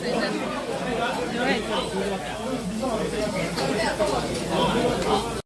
忘れちゃった。